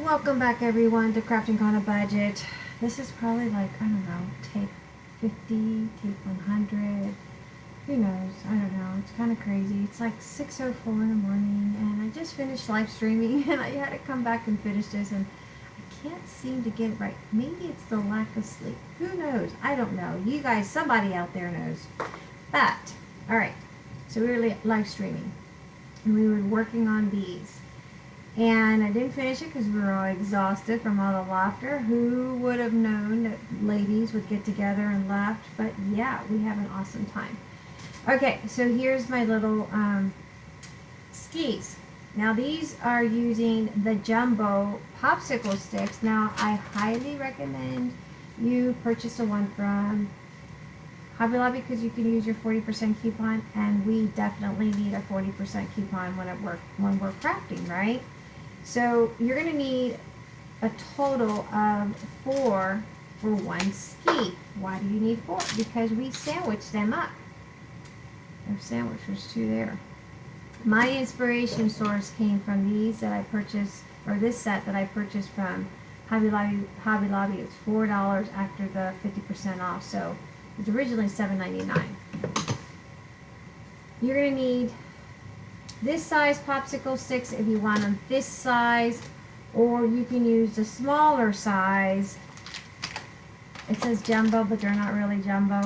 Welcome back everyone to Crafting on a Budget. This is probably like, I don't know, take 50, take 100, who knows, I don't know, it's kind of crazy. It's like 6.04 in the morning and I just finished live streaming and I had to come back and finish this and I can't seem to get it right. Maybe it's the lack of sleep. Who knows? I don't know. You guys, somebody out there knows. But, alright, so we were live streaming and we were working on these and I didn't finish it because we were all exhausted from all the laughter. Who would have known that ladies would get together and laugh? But yeah, we have an awesome time. Okay, so here's my little um, skis. Now these are using the Jumbo popsicle sticks. Now I highly recommend you purchase the one from Hobby Lobby because you can use your 40% coupon and we definitely need a 40% coupon when, it work, when we're crafting, right? So you're going to need a total of four for one ski. Why do you need four? Because we sandwich them up. There's sandwich, there's two there. My inspiration source came from these that I purchased, or this set that I purchased from Hobby Lobby. Hobby Lobby. It's four dollars after the 50% off, so it's originally $7.99. You're gonna need this size popsicle sticks if you want them this size or you can use the smaller size. It says jumbo but they're not really jumbo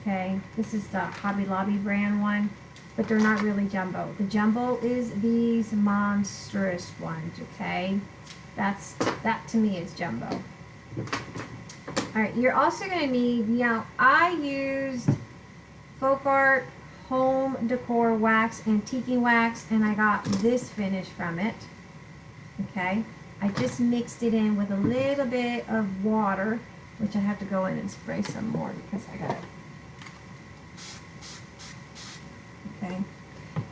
okay? This is the Hobby Lobby brand one but they're not really jumbo. The jumbo is these monstrous ones okay? That's that to me is jumbo. All right you're also going to need you know I used folk art home decor wax and antiquing wax and I got this finish from it okay? I just mixed it in with a little bit of water which I have to go in and spray some more because I got it okay?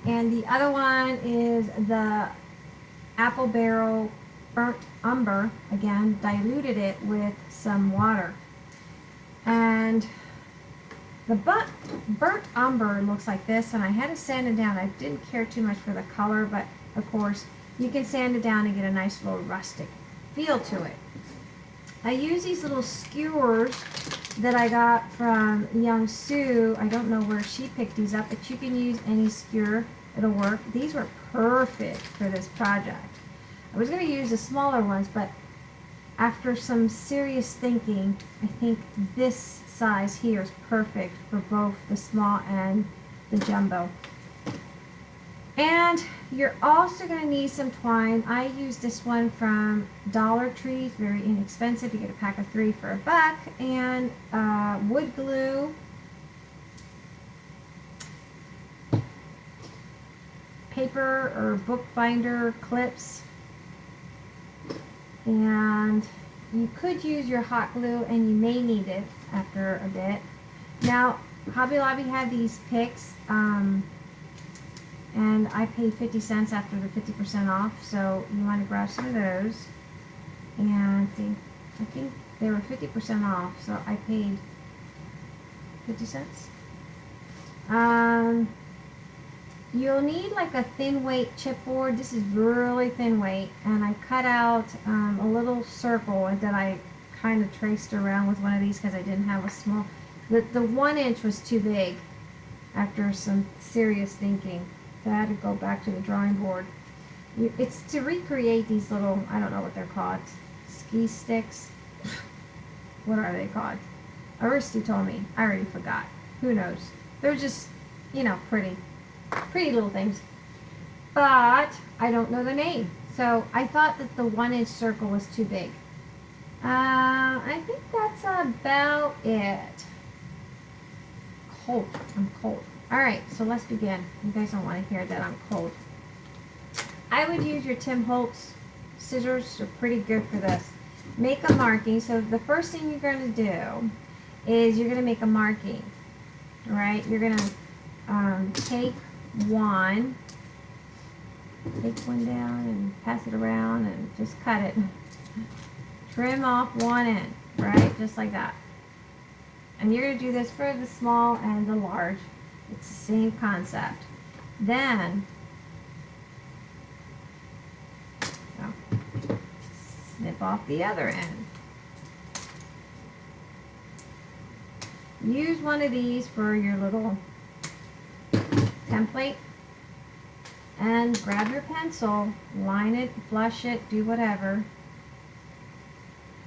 And the other one is the apple barrel burnt umber. Again diluted it with some water. And the burnt, burnt umber looks like this, and I had to sand it down. I didn't care too much for the color, but of course, you can sand it down and get a nice little rustic feel to it. I use these little skewers that I got from Young Sue. I don't know where she picked these up, but you can use any skewer. It'll work. These were perfect for this project. I was going to use the smaller ones, but after some serious thinking, I think this size here is perfect for both the small and the jumbo. And you're also going to need some twine. I use this one from Dollar Tree. It's very inexpensive. You get a pack of three for a buck. And uh, wood glue. Paper or book binder clips. And you could use your hot glue and you may need it after a bit. Now, Hobby Lobby had these picks, um, and I paid 50 cents after the 50% off, so you want to grab some of those. And see, I think they were 50% off, so I paid 50 cents. Um, You'll need like a thin weight chipboard. This is really thin weight. And I cut out um, a little circle and then I kind of traced around with one of these because I didn't have a small... The, the one inch was too big after some serious thinking. So I had to go back to the drawing board. It's to recreate these little, I don't know what they're called, ski sticks. what are they called? Aristi told me. I already forgot. Who knows? They're just, you know, pretty pretty little things. But I don't know the name. So I thought that the one inch circle was too big. Uh, I think that's about it. Cold. I'm cold. Alright, so let's begin. You guys don't want to hear that I'm cold. I would use your Tim Holtz scissors. They're pretty good for this. Make a marking. So the first thing you're going to do is you're going to make a marking. Alright, you're going to um, take one. Take one down and pass it around and just cut it. Trim off one end, right? Just like that. And you're going to do this for the small and the large. It's the same concept. Then, oh, snip off the other end. Use one of these for your little template and grab your pencil, line it, flush it, do whatever.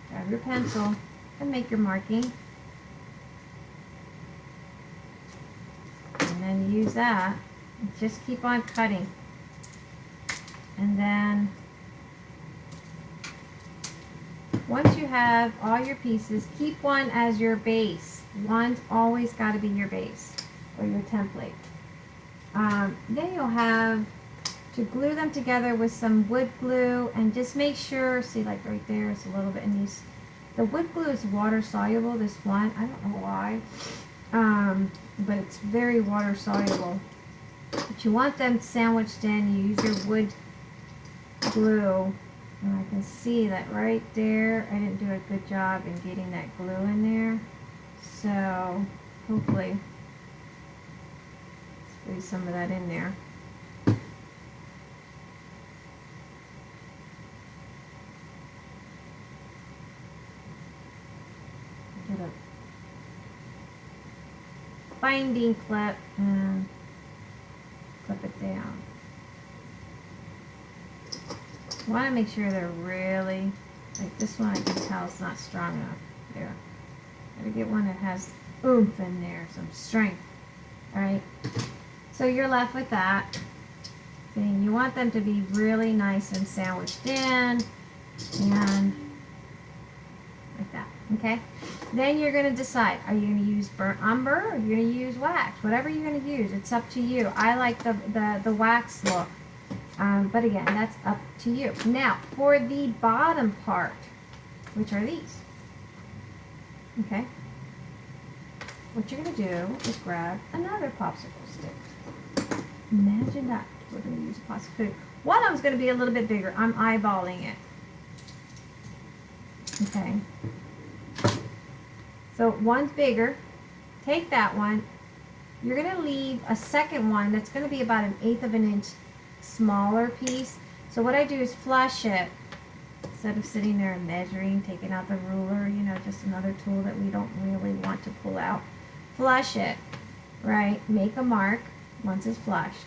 Grab your pencil and make your marking. And then use that. Just keep on cutting. And then once you have all your pieces, keep one as your base. One's always got to be your base or your template. Um, then you'll have to glue them together with some wood glue and just make sure, see like right there, it's a little bit in these. The wood glue is water soluble, this one, I don't know why, um, but it's very water soluble. But you want them sandwiched in, you use your wood glue, and I can see that right there, I didn't do a good job in getting that glue in there. So, hopefully, squeeze some of that in there. Get a binding clip and clip it down. Want to make sure they're really, like this one I can tell it's not strong enough. There. Gotta get one that has oomph in there, some strength. Alright? So you're left with that. And you want them to be really nice and sandwiched in. And like that. Okay? Then you're going to decide, are you going to use burnt umber or are you going to use wax? Whatever you're going to use, it's up to you. I like the, the, the wax look. Um, but again, that's up to you. Now, for the bottom part, which are these. Okay? What you're going to do is grab another popsicle stick. Imagine that. We're going to use a popsicle stick. One of them's going to be a little bit bigger. I'm eyeballing it. Okay. So one's bigger. Take that one. You're going to leave a second one that's going to be about an eighth of an inch smaller piece. So what I do is flush it instead of sitting there and measuring, taking out the ruler, you know, just another tool that we don't really want to pull out. Flush it, right? Make a mark once it's flushed.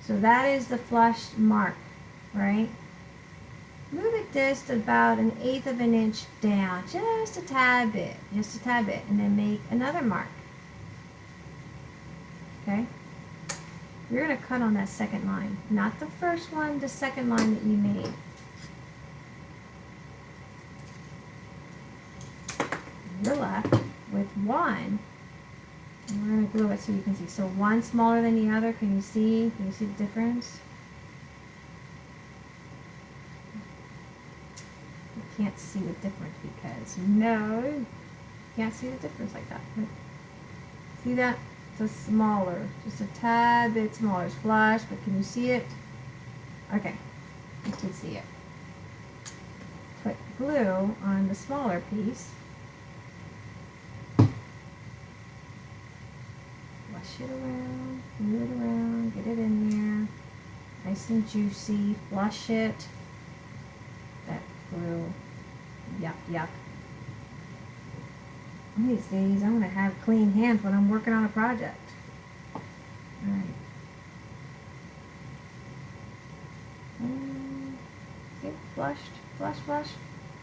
So that is the flushed mark, right? Just about an eighth of an inch down, just a tad bit, just a tad bit, and then make another mark. Okay? You're going to cut on that second line, not the first one, the second line that you made. You're left with one, and we're going to glue it so you can see. So one smaller than the other, can you see? Can you see the difference? Can't see the difference because no, can't see the difference like that. See that? It's a smaller, just a tad bit smaller. It's flush, but can you see it? Okay, you can see it. Put glue on the smaller piece. Flush it around, move it around, get it in there. Nice and juicy. Flush it. That glue Yuck, yuck. These days, I'm going to have clean hands when I'm working on a project. Alright. Mm, get flushed, flush, flush.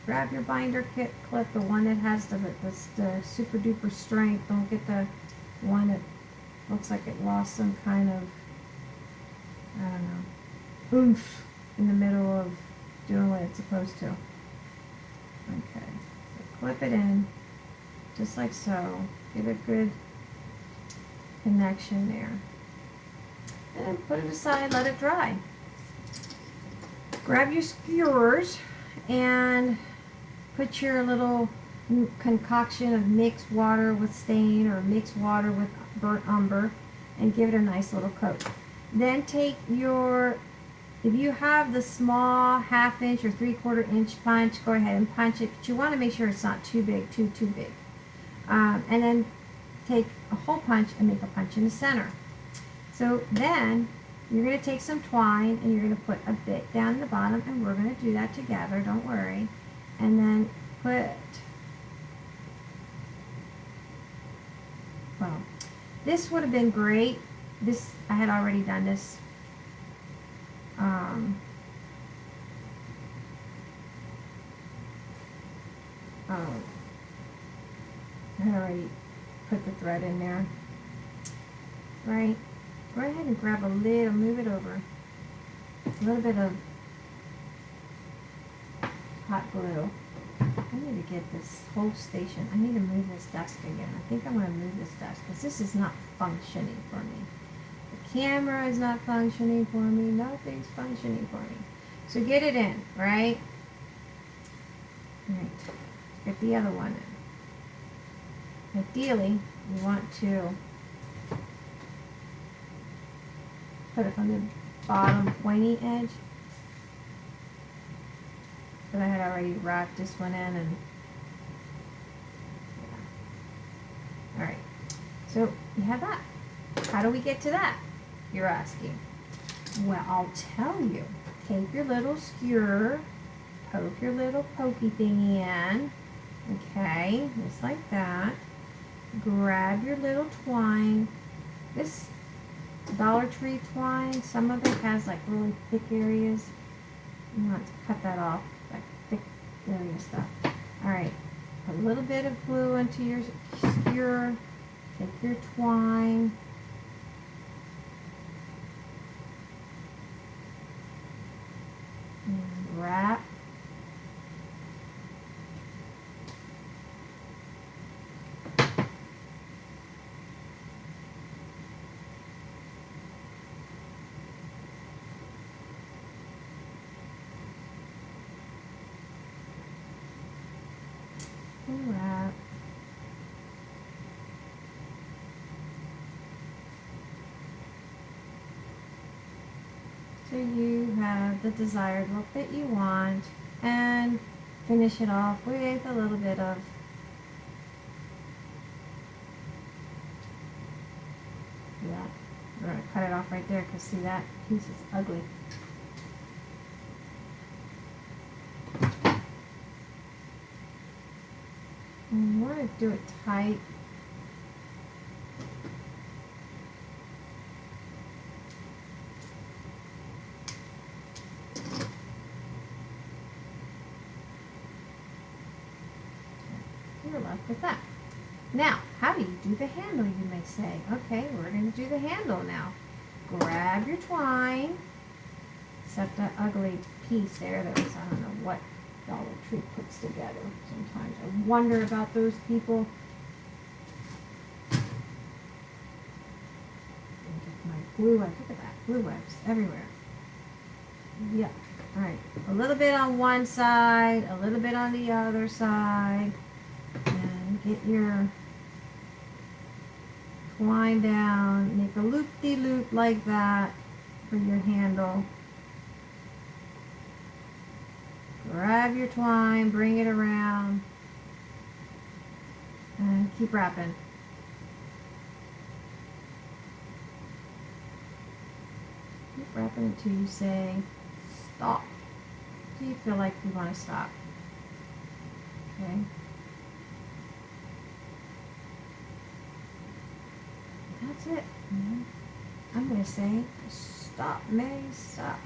Grab your binder kit clip, the one that has the, the, the super duper strength. Don't get the one that looks like it lost some kind of, I don't know, oomph in the middle of doing what it's supposed to. Okay, clip it in, just like so. Get a good connection there. And put it aside, let it dry. Grab your skewers and put your little concoction of mixed water with stain or mixed water with burnt umber and give it a nice little coat. Then take your if you have the small half inch or three quarter inch punch, go ahead and punch it, but you want to make sure it's not too big, too, too big. Um, and then take a hole punch and make a punch in the center. So then You're going to take some twine and you're going to put a bit down the bottom and we're going to do that together, don't worry. And then put, well, this would have been great. This, I had already done this. Um, um, I already put the thread in there. Right? Go ahead and grab a little, move it over. A little bit of hot glue. I need to get this whole station. I need to move this desk again. I think I'm going to move this desk because this is not functioning for me. Camera is not functioning for me. Nothing's functioning for me. So get it in, right? Right. Get the other one in. Ideally, you want to put it from the bottom pointy edge. But I had already wrapped this one in and. Alright, so you have that. How do we get to that? You're asking. Well, I'll tell you. Take your little skewer, poke your little pokey thing in, okay, just like that. Grab your little twine. This Dollar Tree twine, some of it has like really thick areas. You want to cut that off, like thick area stuff. Alright, put a little bit of glue into your skewer. Take your twine. And wrap wrap. So you have the desired look that you want and finish it off with a little bit of yeah. We're going to cut it off right there because see that piece is ugly. And want to do it tight. You're left with that. Now, how do you do the handle, you may say? Okay, we're going to do the handle now. Grab your twine. Except that ugly piece there that was, I don't know what Dollar Tree puts together sometimes. I wonder about those people. My glue webs, look at that, glue webs everywhere. Yeah, all right. A little bit on one side, a little bit on the other side. And get your twine down, make a loop-de-loop -loop like that for your handle. Grab your twine, bring it around, and keep wrapping. Keep wrapping until you say stop. Do you feel like you want to stop? Okay. That's it. Mm-hmm. I'm going to say stop, May, stop.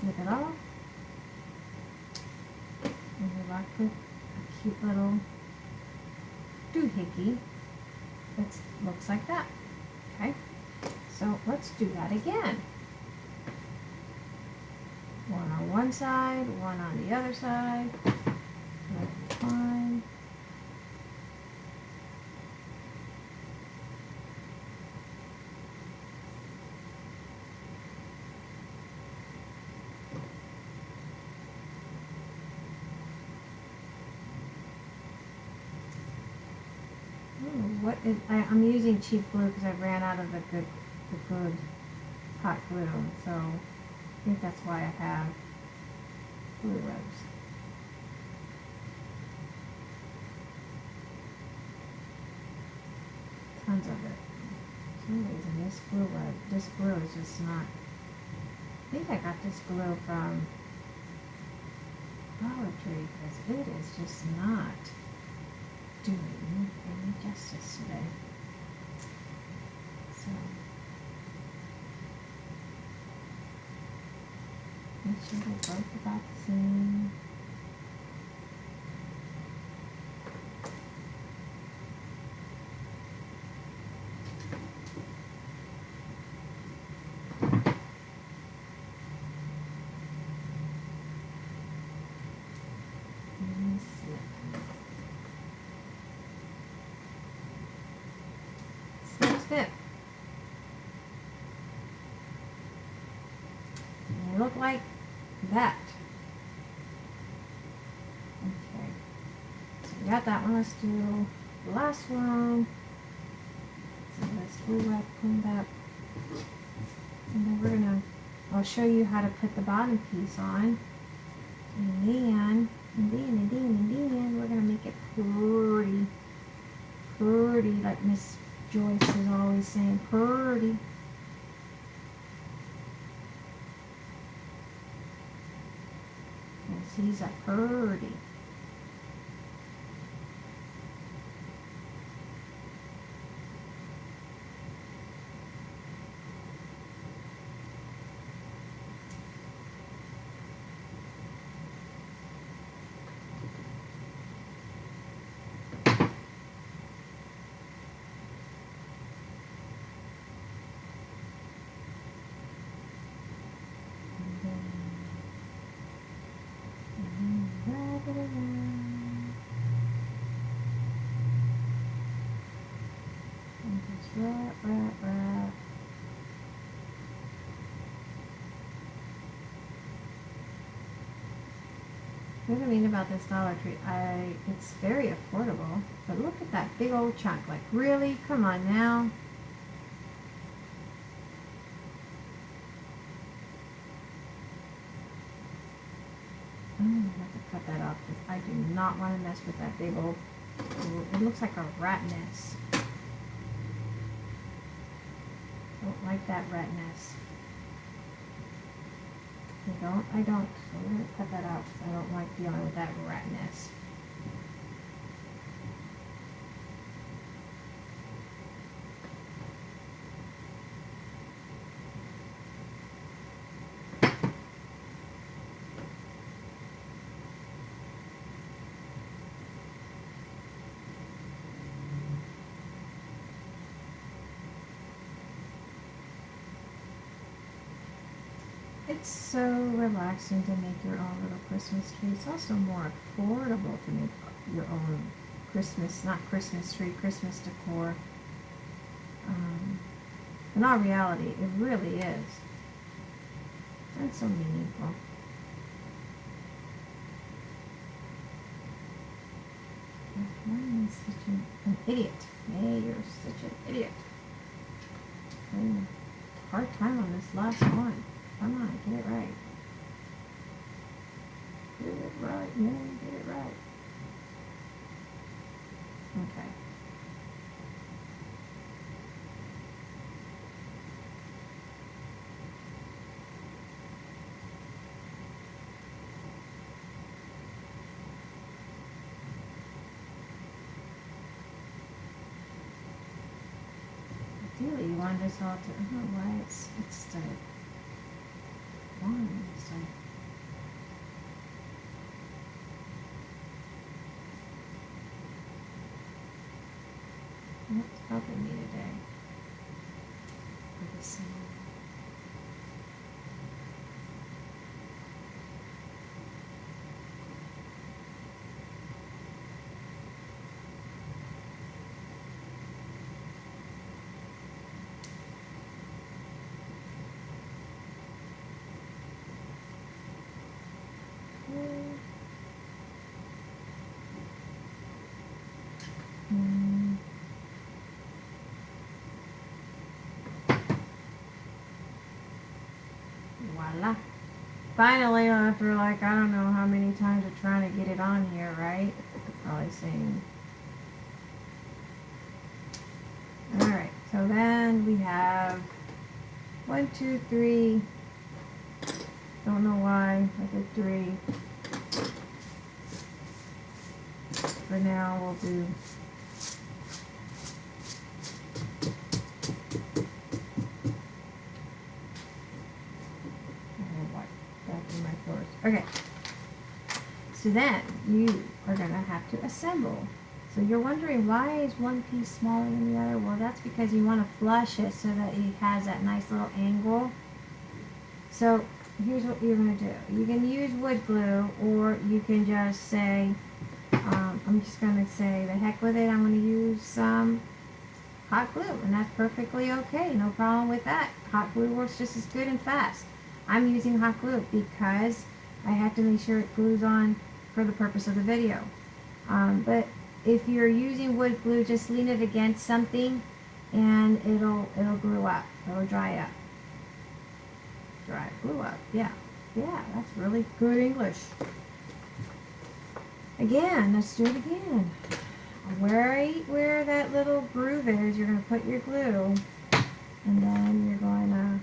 snip it off. And you're left with a cute little doohickey that looks like that. Okay, so let's do that again. One on one side, one on the other side. Fine. Oh, what is, I, am using cheap glue because I ran out of the good, the good hot glue. So I think that's why I have Blue rose. Tons of it. For some reason this glue this glue is just not. I think I got this glue from Dollar Tree because it is just not doing any justice today. So the same. And snip. Snip, snip. Look like that. Okay. So we got that one. Let's do the last one. So let's do that cleaned up. And then we're gonna, I'll show you how to put the bottom piece on. And then, and then, and then, and then, we're gonna make it pretty, pretty, like Miss Joyce is always saying, pretty. Yes, he's a pretty. And then, and then wrap it around. And just wrap, wrap, wrap. I mean about this Dollar Tree, I it's very affordable, but look at that big old chunk. Like really, come on now. I'm gonna have to cut that off because I do not want to mess with that big old. It looks like a rat nest. Don't like that rat nest. I don't. I don't. I'm gonna cut that out because I don't like dealing with that rat. It's so relaxing to make your own little Christmas tree. It's also more affordable to make your own Christmas, not Christmas tree, Christmas decor. Um, in all reality, it really is. That's so meaningful. Why am I such an, an idiot? Hey, you're such an idiot. Having a hard time on this last one. Come on, get it right. Get it right, man, get it right. Okay. Ideally, you want this all to, know why it's, it's the one, so. That's helping me today. With. Mm. Voila. finally, after like, I don't know how many times of trying to get it on here, right? Probably saying. Alright, so then we have one, two, three. Don't know why I did three. For now, we'll do Okay. So then you are going to have to assemble. So you're wondering why is one piece smaller than the other? Well, that's because you want to flush it so that it has that nice little angle. So here's what you're going to do. You can use wood glue or you can just say, um, I'm just going to say, the heck with it, I'm going to use some hot glue. And that's perfectly okay. No problem with that. Hot glue works just as good and fast. I'm using hot glue because I have to make sure it glues on for the purpose of the video. Um, but if you're using wood glue, just lean it against something and it'll it'll glue up. It'll dry up. Dry, glue up. Yeah. Yeah, that's really good English. Again, let's do it again. Where, where that little groove is, you're going to put your glue and then you're going to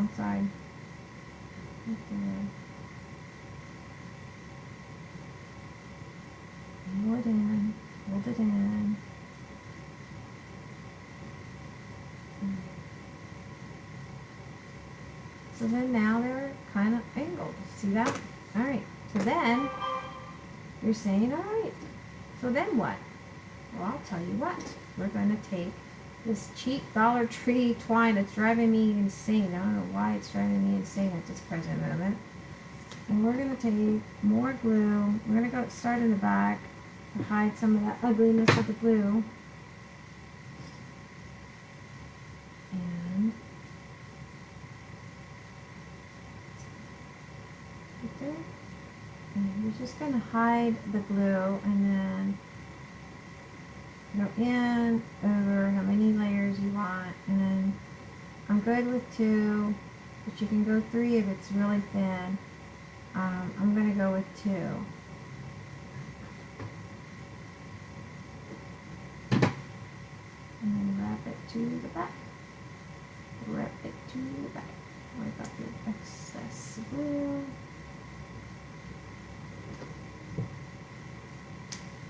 wrong side. Hold it in. Hold it in. Hmm. So then now they're kind of angled. See that? Alright. So then you're saying, alright. So then what? Well, I'll tell you what. We're going to take this cheap Dollar Tree twine that's driving me insane. I don't know why it's driving me insane at this present moment. And we're going to take more glue. We're going to go start in the back to hide some of that ugliness of the glue. And right there. And you're just going to hide the glue and then go in over how many layers you want and then I'm good with two but you can go three if it's really thin. Um, I'm going to go with two. And then wrap it to the back. Wrap it to the back. Wipe up your excess glue.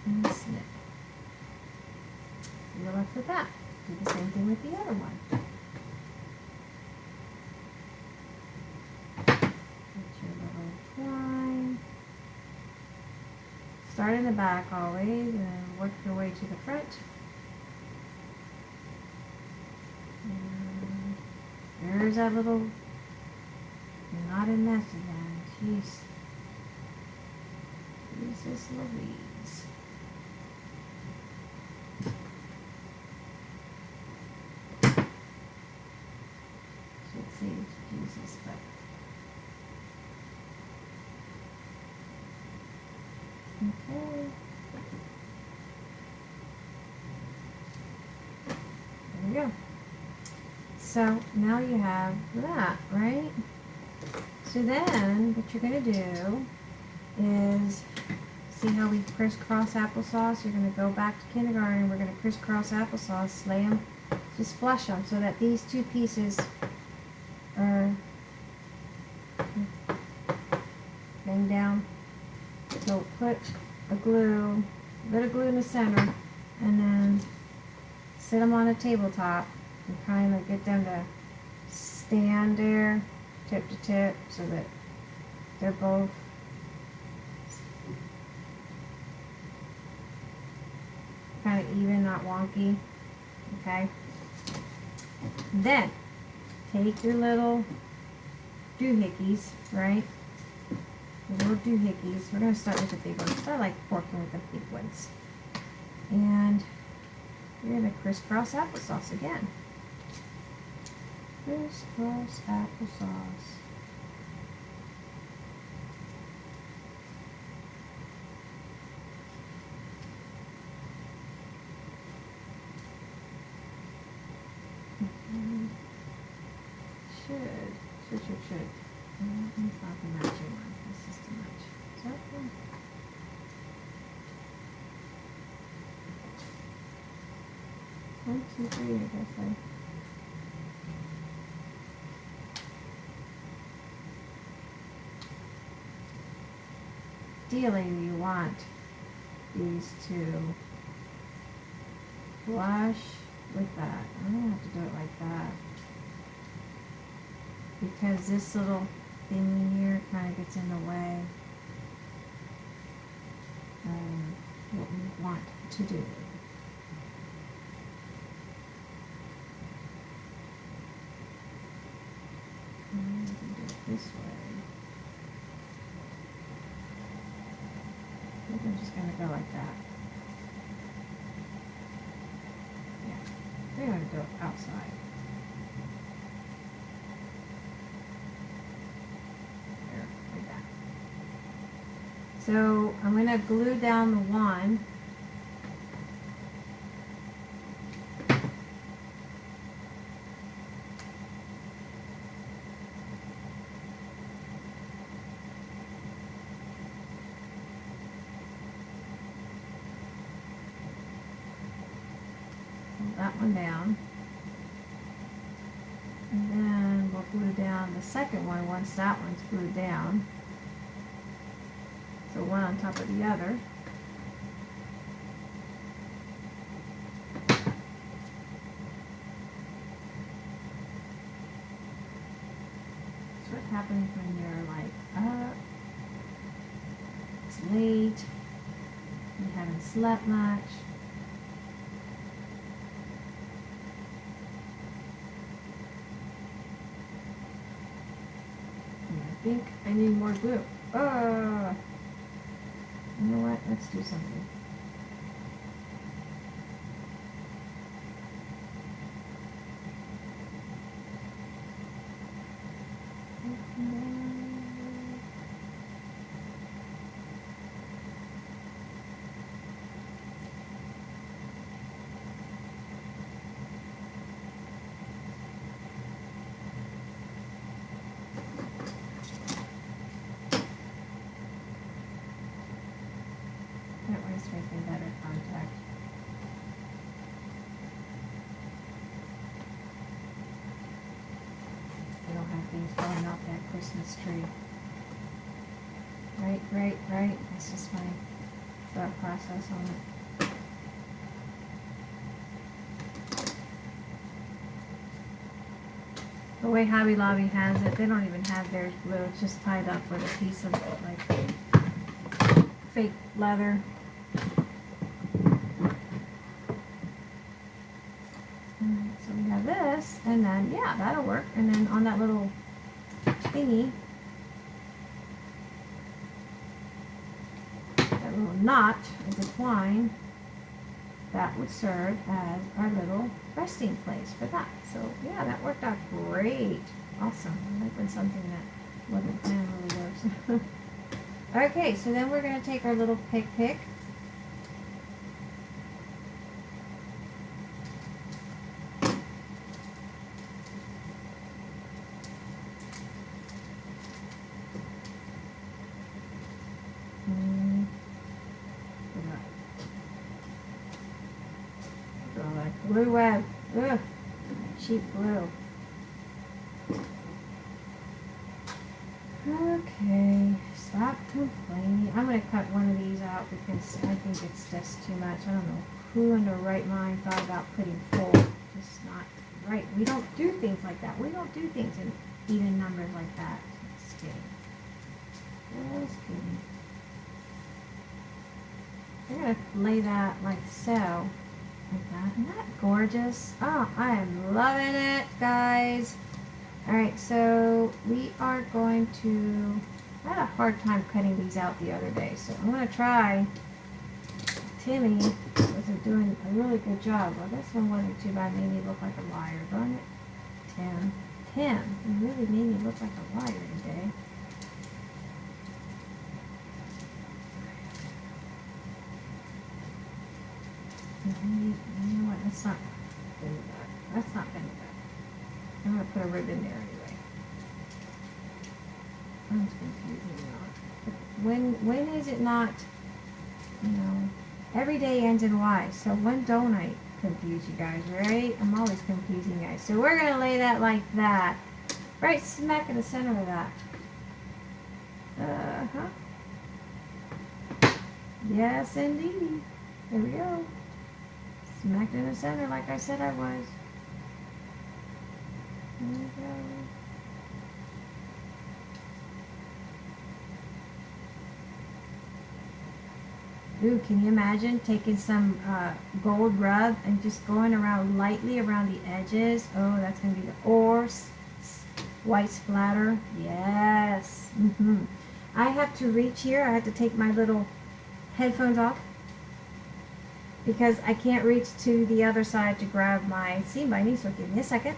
And snip left with that. Do the same thing with the other one. Get your little twine. Start in the back always and work your way to the front. And there's that little not a mess again. Jeez. Jesus Louise. Jesus, but okay. There we go. So now you have that, right? So then what you're going to do is see how we crisscross applesauce? You're going to go back to kindergarten. We're going to crisscross applesauce, lay them, just flush them so that these two pieces are bang down. So put a glue, a bit of glue in the center, and then sit them on a tabletop kind of get them to stand there tip to tip so that they're both kind of even, not wonky. Okay. Then take your little doohickeys, right? Little doohickeys. We're going to start with the big ones. I like working with the big ones. And you're going to crisscross applesauce again. Crisscross applesauce. Mm-hmm. should, should, should, should. No, It's not the matching one, this is too much. Is that one? One, two, three, I guess I. Ideally, you want these to flush with that. I'm gonna have to do it like that. Because this little thing here kind of gets in the way of what we want to do. Mm, can do this way. I think I'm just gonna go like that. Yeah, I think I'm gonna do it outside. There, like that. So I'm gonna glue down the one. Pull that one down. And then we'll glue down the second one once glued down. So one on top of the other. What happens when you're like up. It's late. You haven't slept much. And I need more glue. Uh, you know what? Let's do something. That way it's making better contact. We don't have things falling off that Right, right, right. That's just my thought process on it. The way Hobby Lobby has it, they don't even have theirs blue. It's just tied up with a piece of like fake leather. So we have this, and then, yeah, that'll work. And then on that little thingy, that little knot of the twine, that would serve as our little resting place for that. So, yeah, that worked out great. Awesome. I like when something that wasn't planned really works. okay, so then we're going to take our little pick pick. Mm. Put that- put all that glue web. Ugh. Cheap glue. Okay, stop complaining. I'm gonna cut one of these out because I think it's just too much. I don't know who in their right mind thought about putting four. Just not right. We don't do things like that. We don't do things in even numbers like that. Just kidding. Just kidding. I'm gonna lay that like so. Like that. Isn't that gorgeous? Oh, I am loving it, guys. Alright, so we are going to... I had a hard time cutting these out the other day, so I'm going to try. Timmy wasn't doing a really good job. Well, this one wasn't too bad. Made me look like a liar, don't it? Tim. Tim, you really made me look like a liar today. Mhm, You know what? That's not enough. That's not enough. I'm gonna put a ribbon there anyway. phone's confusing me. When when is it not? You know, every day ends in Y. So when don't I confuse you guys, right? I'm always confusing you guys. So we're gonna lay that like that, right smack in the center of that. Uh huh. Yes, indeed. There we go. Smack in the center like I said I was. There we go. Ooh, can you imagine taking some uh, gold rub and just going around lightly around the edges? Oh, that's going to be the or white splatter. Yes. hmm I have to reach here. I have to take my little headphones off because I can't reach to the other side to grab my seam binding. So give me a second.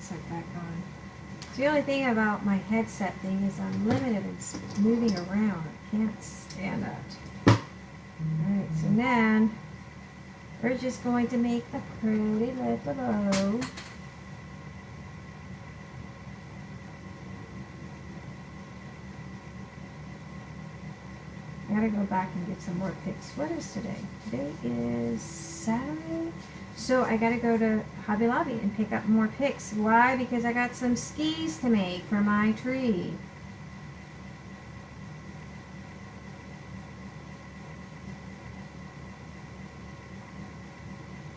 Set back on. The only thing about my headset thing is I'm limited in moving around. I can't stand up. Alright, so then we're just going to make a pretty little bow. Gotta go back and get some more picks. What is today? Today is Saturday. So I gotta go to Hobby Lobby and pick up more picks. Why? Because I got some skis to make for my tree.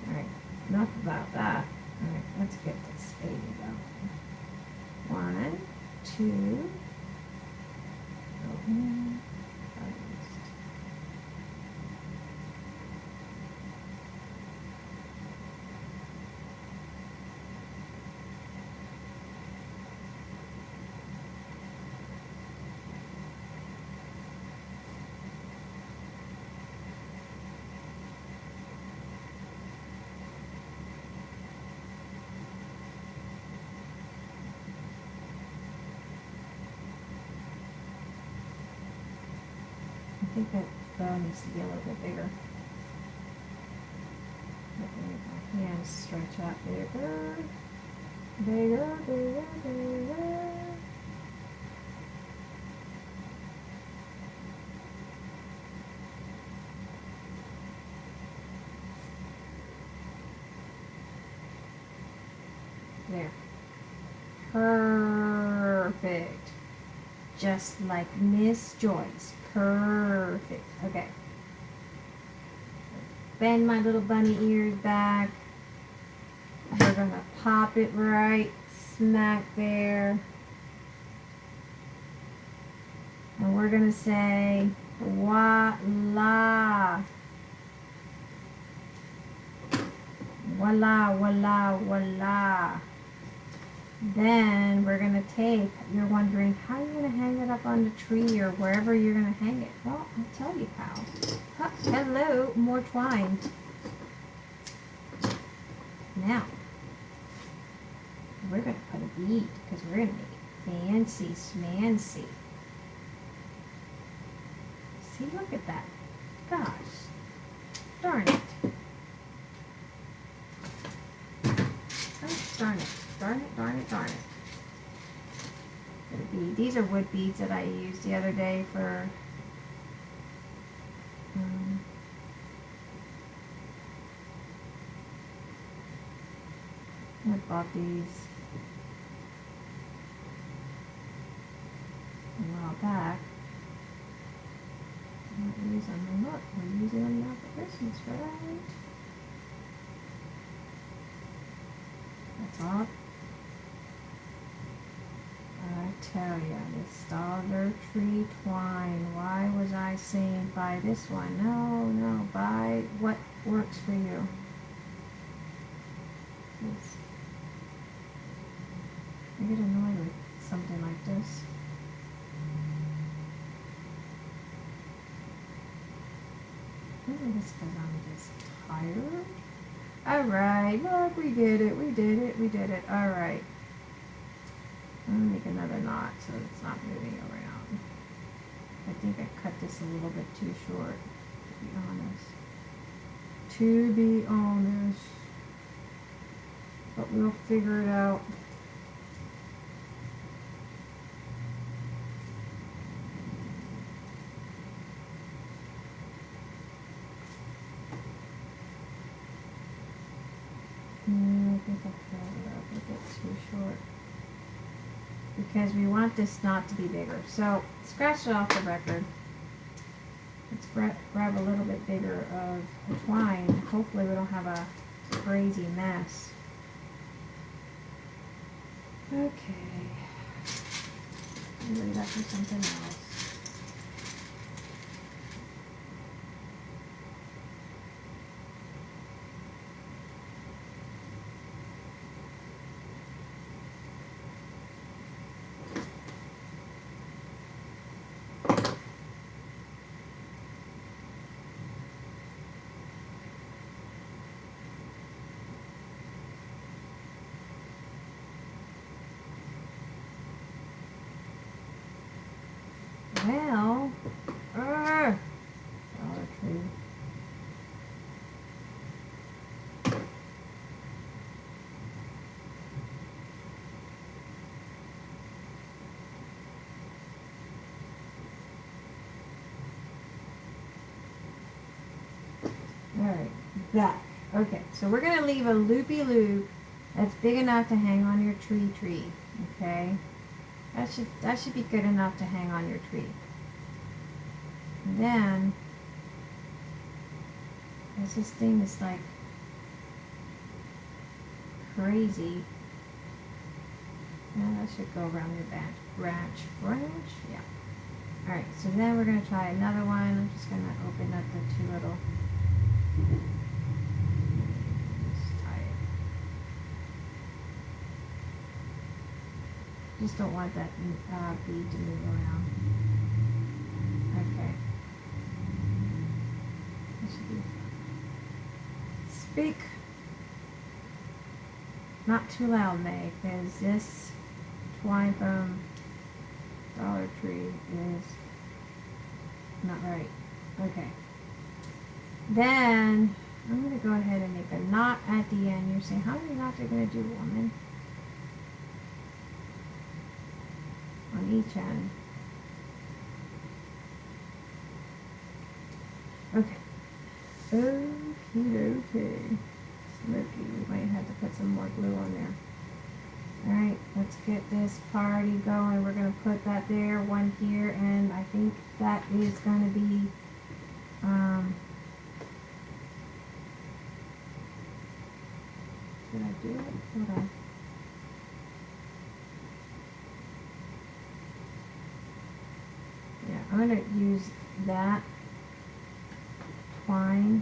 Alright, enough about that. Alright, let's get this baby going. One, two, open, closed. I think bow needs to be a little bit bigger. My hands stretch out bigger. Bigger, bigger, bigger. There. Perfect. Just like Miss Joyce. Ah, Perfect. Okay. Bend my little bunny ears back. We're gonna pop it right smack there. And we're gonna say voila. Voila, voila, voila. Then we're gonna take, you're wondering how you're gonna hang it up on the tree or wherever you're gonna hang it. Well, I'll tell you how. Hello, more twine. Now, we're gonna put a bead because we're gonna make it fancy smancy. See, look at that. Gosh, darn it. Oh, darn it. Darn it, darn it, These are wood beads that I used the other day for um, I bought these a while back. I'm not using them. Look, we're using them now for Christmas, right? That's all. I tell ya, this Dollar Tree twine. Why was I saying buy this one? No, no, buy what works for you. I get annoyed with something like this. Maybe it's because I'm just tired. All right, look, we did it, we did it, we did it. All make another knot so it's not moving around. I think I cut this a little bit too short, to be honest. To be honest. But we'll figure it out. Mm, I think I cut it up a bit too short. Because we want this knot to be bigger. So scratch it off the record. Let's grab a little bit bigger of twine. Hopefully we don't have a crazy mess. Okay. Leave that something else. Well, uh, Dollar Tree. Back. Okay, so we're going to leave a loopy loop that's big enough to hang on your tree tree. Okay? That should that should be good enough to hang on your tree. And then as this thing is like crazy. Now that should go around your branch branch branch. Yeah. Alright, so then we're gonna try another one. I'm just gonna open up the two little just tie it. Just don't want that uh, bead to move around. Okay. That should be. Speak not too loud, May, because this twine from Dollar Tree is not right. Okay. Then I'm going to go ahead and make a knot at the end. You're saying, how many knots are you going to do, woman? On each end. Okay. Okay, okay. Smoky, we might have to put some more glue on there. Alright, let's get this party going. We're going to put that there, one here, and I think that is going to be, um, did I do it? Hold on. Yeah, I'm going to use that twine.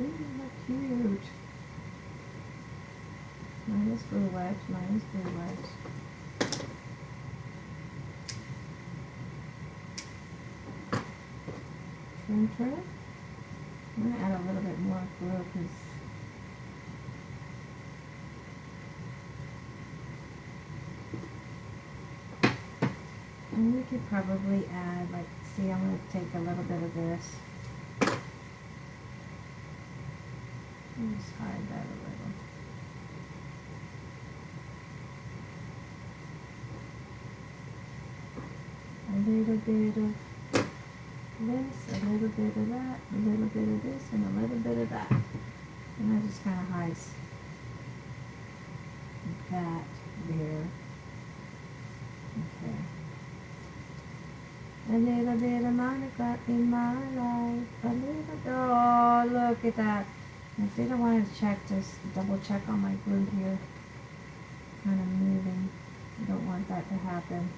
Ooh, how cute. Mine is glue wet, mine is trim. I'm gonna add a little bit more glue because and we could probably add like see I'm gonna take a little bit of this. and Just hide that a little. A little bit of bit of that, a little bit of this, and a little bit of that. And I just kind of hides that there. Okay. A little bit of Monica in my life. A little, oh, look at that. I think I wanted to check this, double check on my glue here. Kind of moving. I don't want that to happen.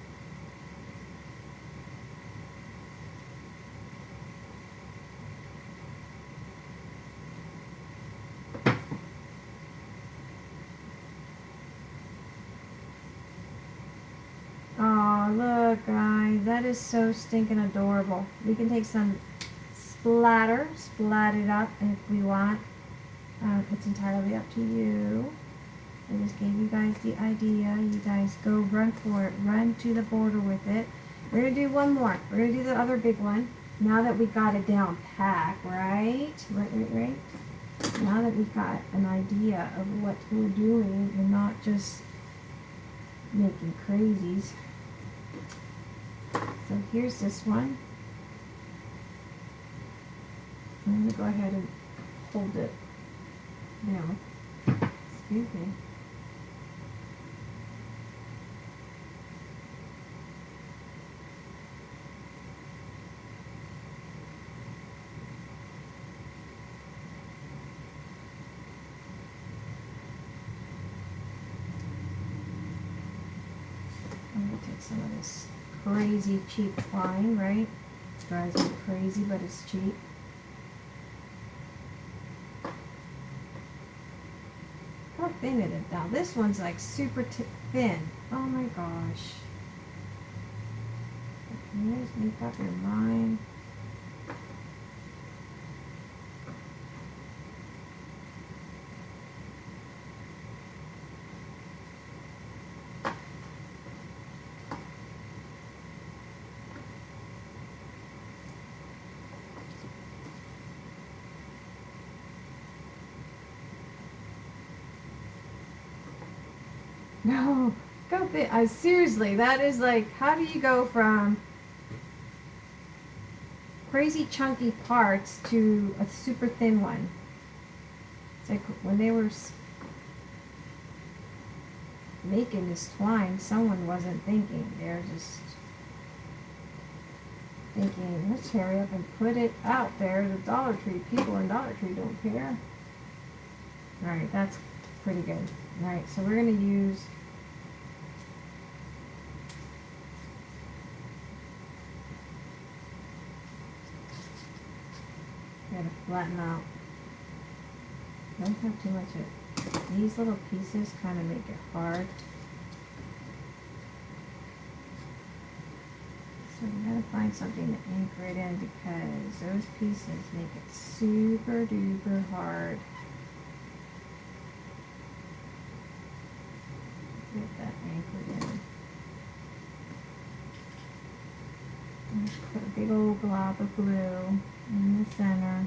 Oh, look, guys. Is so stinking adorable. We can take some splatter, splat it up if we want. Uh, it's entirely up to you. I just gave you guys the idea. You guys go run for it. Run to the border with it. We're going to do one more. We're going to do the other big one. Now that we got it down pack, right? Right, right, right? Now that we've got an idea of what we're doing and not just making crazies. So here's this one. I'm going to go ahead and hold it down. Excuse me. Take some of this crazy cheap twine, right? Drives me crazy, but it's cheap. How thin it is now. This one's like super thin. Oh my gosh. Can you just make up your mind? No, I seriously, that is like, how do you go from crazy chunky parts to a super thin one? It's like when they were making this twine, someone wasn't thinking. They're just thinking, let's hurry up and put it out there. The Dollar Tree people in Dollar Tree don't care. All right, that's pretty good. All right, so we're gonna use Gotta flatten out. Don't have too much of these little pieces kind of make it hard. So we gotta find something to anchor it in because those pieces make it super duper hard. Get that anchored in. And just put a big old glob of glue in the center.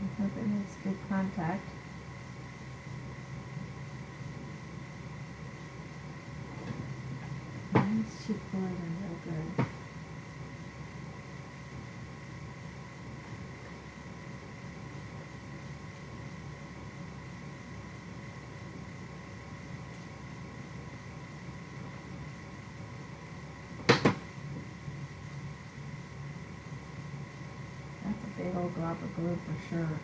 I hope it makes good contact. These cheap glue real good. That's a big old glob of glue for sure.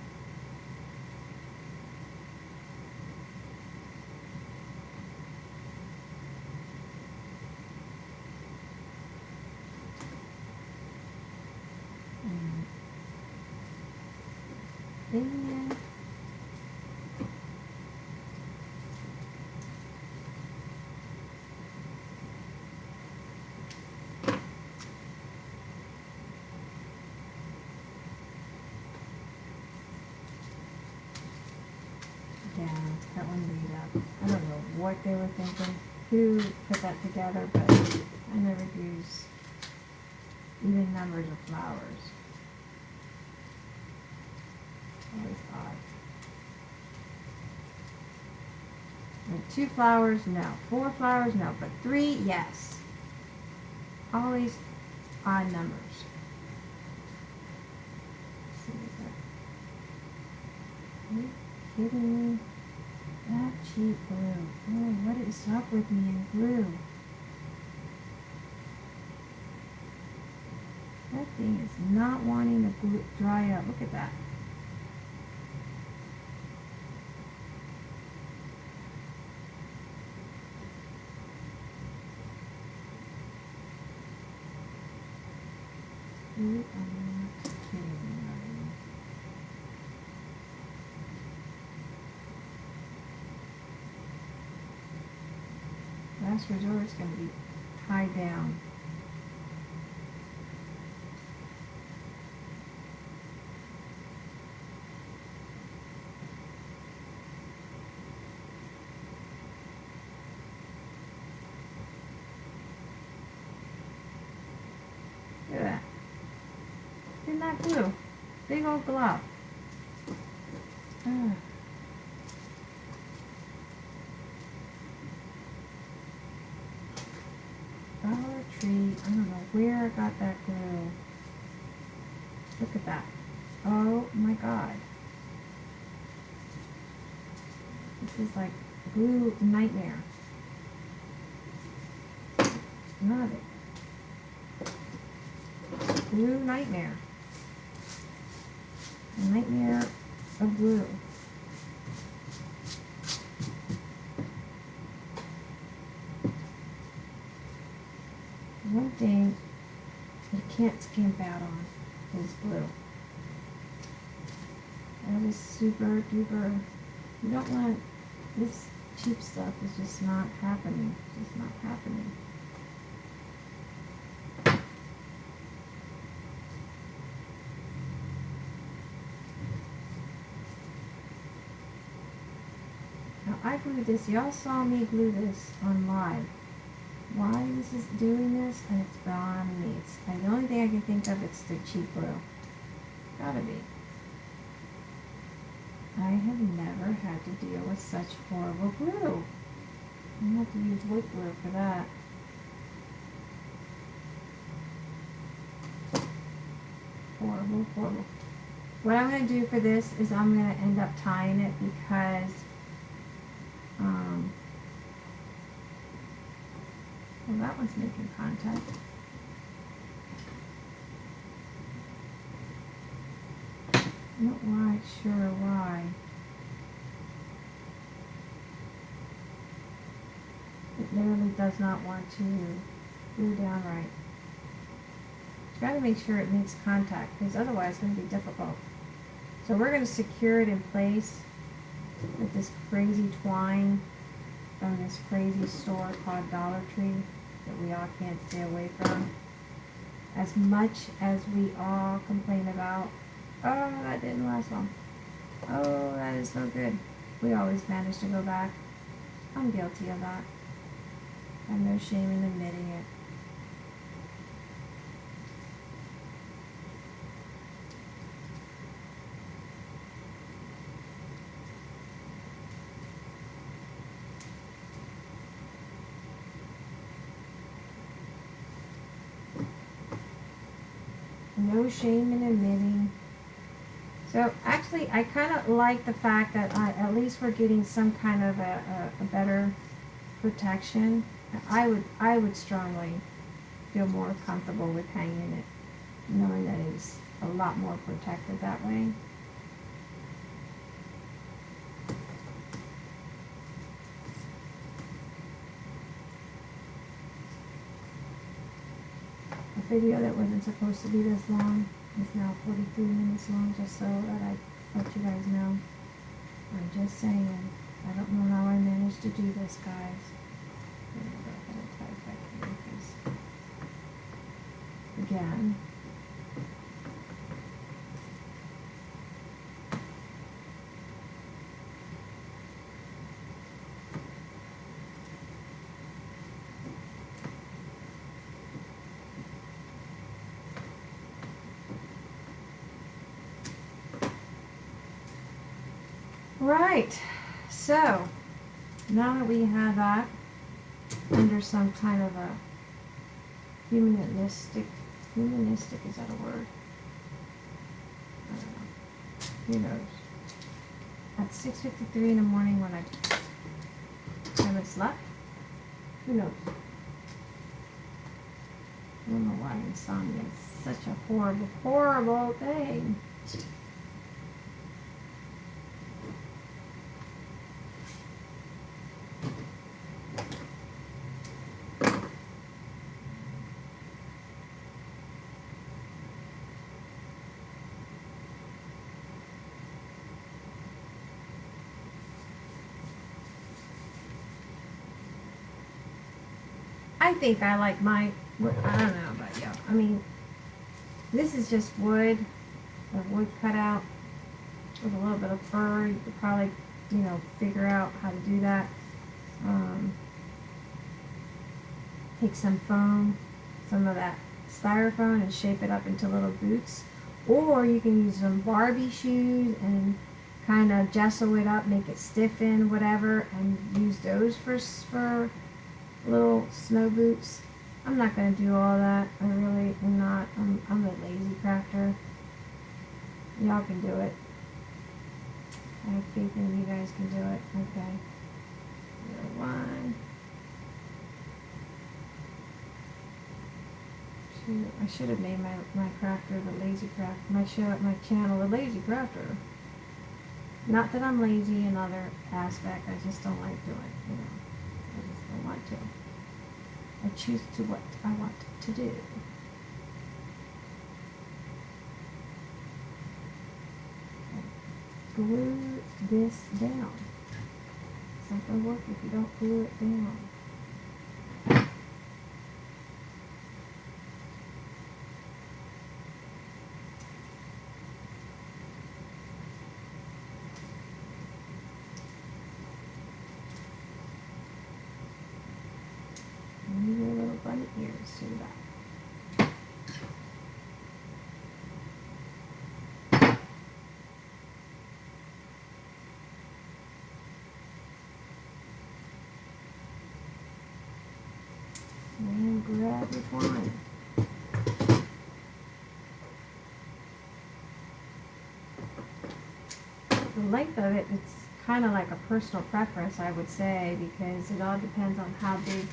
And then Yeah, that one made up. I don't know what they were thinking, who put that together, but I never use even numbers of flowers. Always odd. Like two flowers, no. Four flowers, no. But three, yes. Always odd numbers. Are you kidding me? That cheap glue. Oh, what is up with me and glue? That thing is not wanting to glue, dry up. Look at that. You are not kidding me, are you? Last resort is going to be tied down. Look at that. Isn't that blue? Big old glob. Ah. Dollar Tree. I don't know where I got that glue. Look at that. Oh my god. This glue nightmare. Love it. Glue nightmare. Nightmare of glue. One thing you can't skimp out on is glue. That is super duper. You don't want this cheap stuff is just not happening. Just not happening. Now I glued this. Y'all saw me glue this on live. Why this is doing this, and it's beyond me. It's the only thing I can think of. It's the cheap glue. Gotta be. I have never had to deal with such horrible glue. I have to use wood glue for that. Horrible, horrible. What I'm going to do for this is I'm going to end up tying it because um, well, that one's making contact. Not quite sure why. It literally does not want to glue down right. Got to make sure it makes contact because otherwise it's going to be difficult. So we're going to secure it in place with this crazy twine from this crazy store called Dollar Tree that we all can't stay away from. As much as we all complain about, Ah, oh, that didn't last long. Oh, that is no good. We always manage to go back. I'm guilty of that. I have no shame in admitting it. no shame in admitting. So actually, I kind of like the fact that I, at least we're getting some kind of a, a, a better protection. I would I would strongly feel more comfortable with hanging it, knowing that it's a lot more protected that way. A video that wasn't supposed to be this long is now 43 minutes long, just so that I let you guys know. I'm just saying, I don't know how I managed to do this, guys. I'm gonna go ahead and type back here, 'cause- Again. Right, so now that we have that under some kind of a humanistic, humanistic, is that a word? Who knows? At 6.53 in the morning when I haven't slept? Who knows? I don't know why insomnia is such a horrible, horrible thing. I think I like my, I don't know about you. I mean, this is just wood, a wood cutout with a little bit of fur. You could probably, you know, figure out how to do that. Um, take some foam, some of that styrofoam and shape it up into little boots. Or you can use some Barbie shoes and kind of gesso it up, make it stiffen, whatever, and use those for, for little snow boots. I'm not going to do all that. I really am not. I'm, I'm a lazy crafter. Y'all can do it. I have faith in you guys can do it. Okay. One. Shoot, I should have named my, my crafter the lazy craft. My show my channel the lazy crafter. Not that I'm lazy in other aspect. I just don't like doing. You know, want to. I choose to what I want to do. Glue this down. It's not gonna work if you don't glue it down. And your little bunny ears to that. Your. The length of it, it's kind of like a personal preference, I would say, because it all depends on how big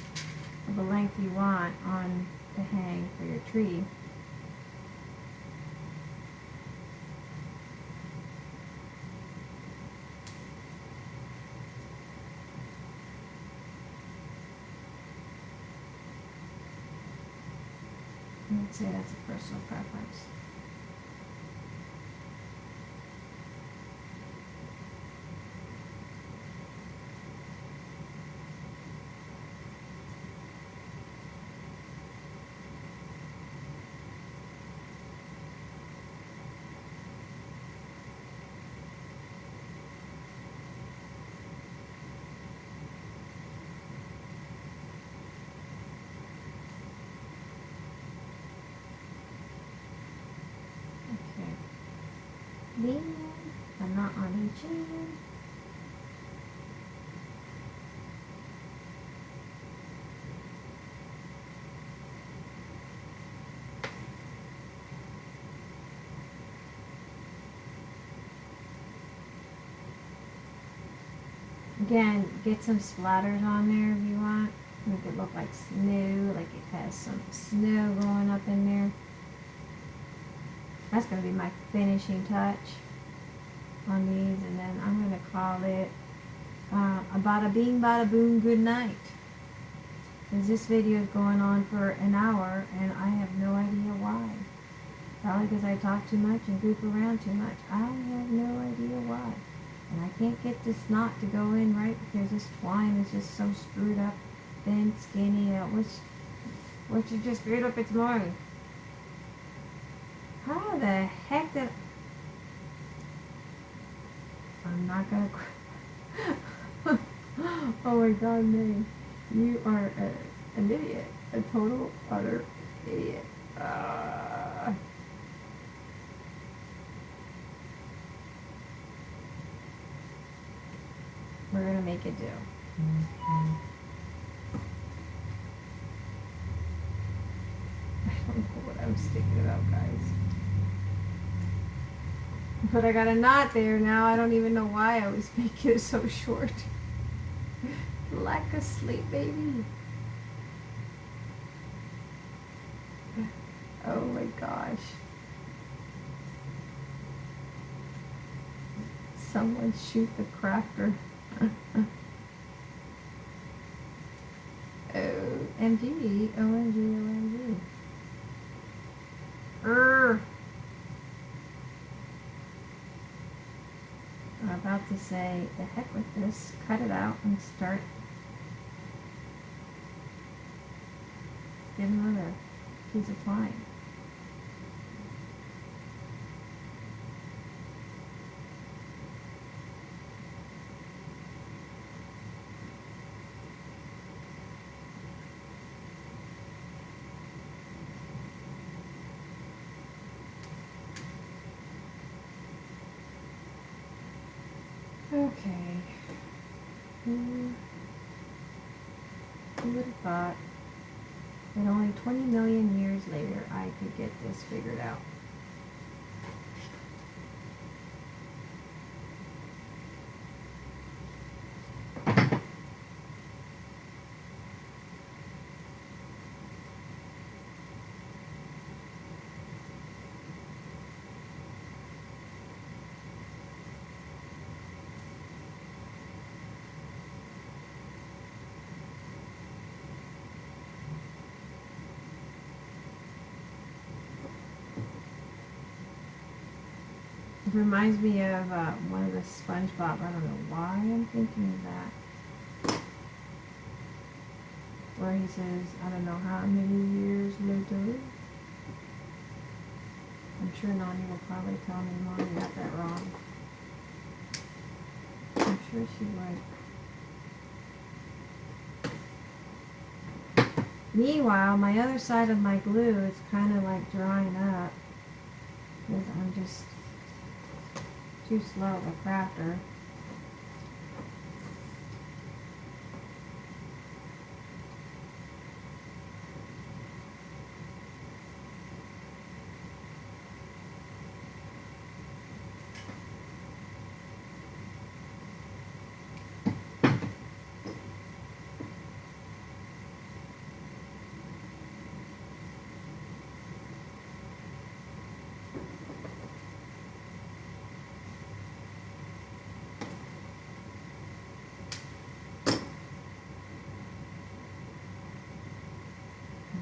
of a length you want on the hang for your tree. Say that's a personal preference. Okay. Lean, but not on each end. Again, get some splatters on there if you want. Make it look like snow, like it has some snow going up in there. That's going to be my finishing touch on these, and then I'm going to call it uh, a bada bing, bada boom, good night. Because this video is going on for an hour, and I have no idea why. Probably because I talk too much and goof around too much. I have no idea why. And I can't get this knot to go in right because this twine is just so screwed up, thin, skinny, uh, which, which is just screwed up its mind. How the heck did... I'm not gonna... oh my god, man. You are a, an idiot. A total, utter idiot. Uh, we're gonna make it do. I don't know what I was thinking about, guys. But I got a knot there now. I don't even know why I was making it so short. Lack of sleep, baby. Oh my gosh. Someone shoot the crafter. Oh. OMG, OMG, OMG. Urgh. I'm about to say, the heck with this, cut it out and start get another piece of twine. Okay. Who, who would have thought that only 20 million years later I could get this figured out? It reminds me of uh, one of the SpongeBob. I don't know why I'm thinking of that. Where he says, I don't know how many years later. I'm sure Nani will probably tell me, Mom, you got that wrong. I'm sure she would. Meanwhile, my other side of my glue is kind of like drying up. Because I'm just too slow of a crafter.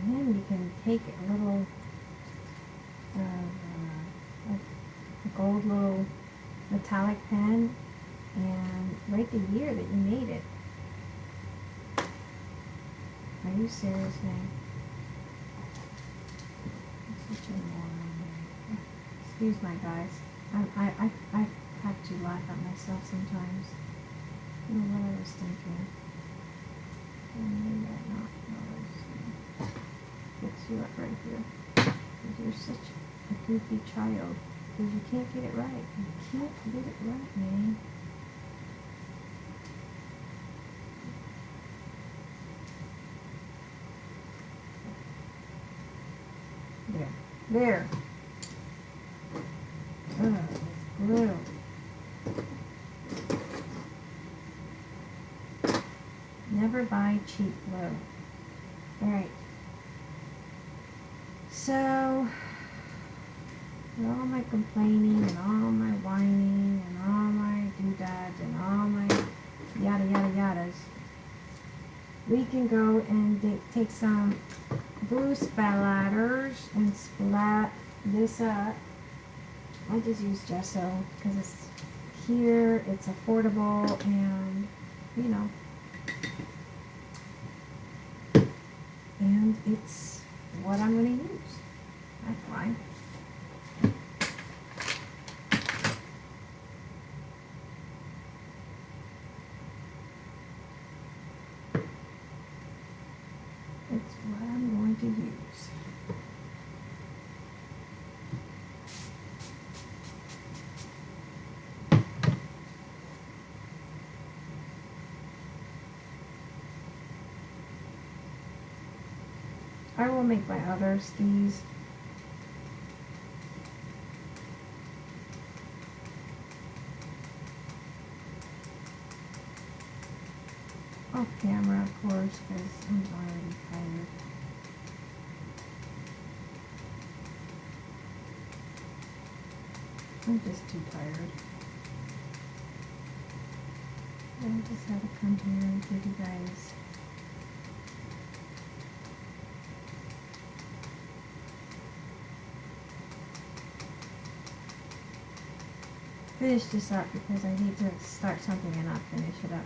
And then you can take a little uh, uh, a gold little metallic pen and write the year that you made it. Are you serious, man? Excuse my guys. I, I, I, I have to laugh at myself sometimes. You know what I was thinking. I not notice fix you up right here. You're such a goofy child. Because you can't get it right. You can't get it right, man. There. There. Ugh, glue. Never buy cheap glue. Alright. So, with all my complaining and all my whining and all my doodads and all my yada yada yadas, we can go and take some blue splatters and splat this up. I just use gesso because it's here, it's affordable, and you know, and it's what I'm going to use. That's why. It's what I'm going to use. I will make my other skis. Off oh, camera, of course, because I'm already tired. I'm just too tired. I just had to come here and give you guys finish this up because I need to start something and not finish it up.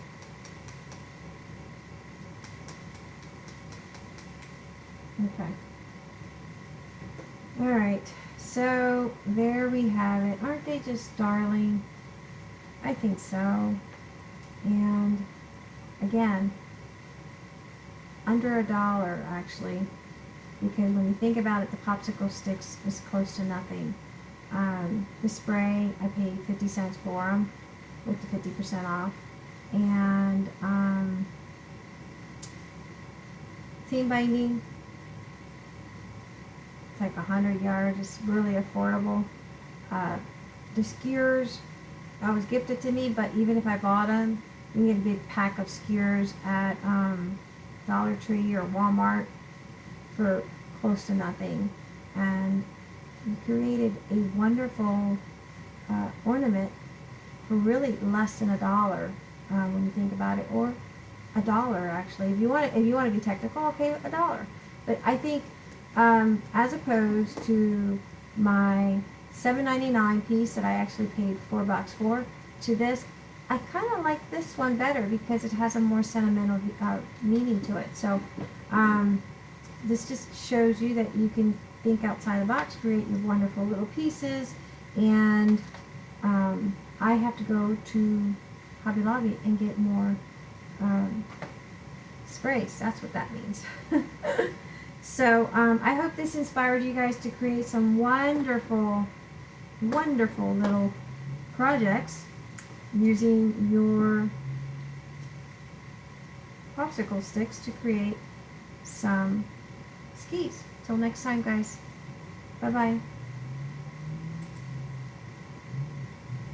Okay. All right. So there we have it. Aren't they just darling? I think so. And again, under a dollar actually, because when you think about it, the popsicle sticks is close to nothing. Um, the spray, I paid 50 cents for them with the 50% off. And um, seam binding, it's like 100 yards. It's really affordable. Uh, the skewers, I was gifted to me, but even if I bought them, you can get a big pack of skewers at um, Dollar Tree or Walmart for close to nothing. And we created a wonderful uh, ornament for really less than a dollar uh, when you think about it, or a dollar actually. If you want, to, if you want to be technical, okay, a dollar. But I think, um, as opposed to my $7.99 piece that I actually paid four bucks for, to this, I kind of like this one better because it has a more sentimental uh, meaning to it. So, um, this just shows you that you can think outside the box, create your wonderful little pieces, and um, I have to go to Hobby Lobby and get more um, sprays. That's what that means. so um, I hope this inspired you guys to create some wonderful, wonderful little projects using your popsicle sticks to create some skis. Till next time, guys. Bye-bye.